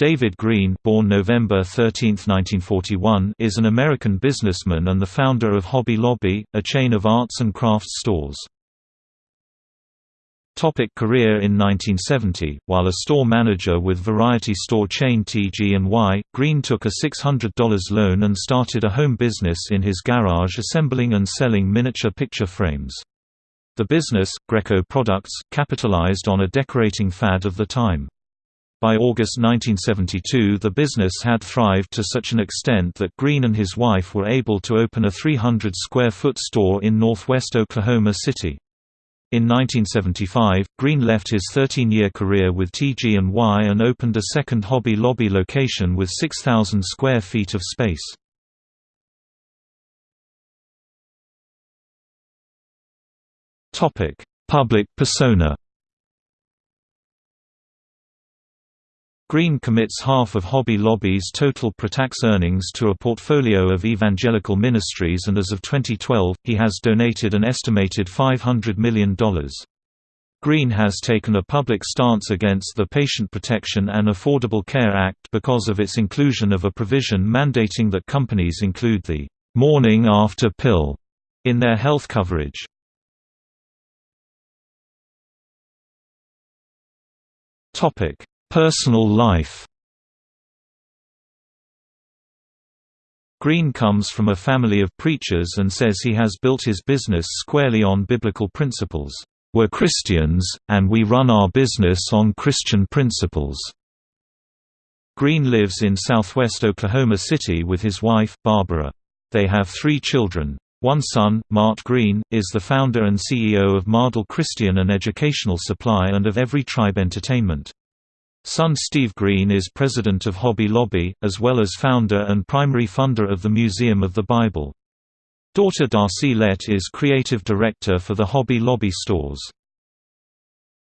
David Green born November 13, 1941, is an American businessman and the founder of Hobby Lobby, a chain of arts and crafts stores. Topic career In 1970, while a store manager with variety store chain TG&Y, Green took a $600 loan and started a home business in his garage assembling and selling miniature picture frames. The business, Greco Products, capitalized on a decorating fad of the time. By August 1972 the business had thrived to such an extent that Green and his wife were able to open a 300-square-foot store in northwest Oklahoma City. In 1975, Green left his 13-year career with TG&Y and opened a second Hobby Lobby location with 6,000 square feet of space. Public persona Green commits half of Hobby Lobby's total pre-tax earnings to a portfolio of evangelical ministries and as of 2012, he has donated an estimated $500 million. Green has taken a public stance against the Patient Protection and Affordable Care Act because of its inclusion of a provision mandating that companies include the "'morning after pill' in their health coverage. Topic Personal life Green comes from a family of preachers and says he has built his business squarely on biblical principles. We're Christians, and we run our business on Christian principles. Green lives in southwest Oklahoma City with his wife, Barbara. They have three children. One son, Mart Green, is the founder and CEO of Mardel Christian and Educational Supply and of Every Tribe Entertainment. Son Steve Green is president of Hobby Lobby, as well as founder and primary funder of the Museum of the Bible. Daughter Darsee Lett is creative director for the Hobby Lobby stores.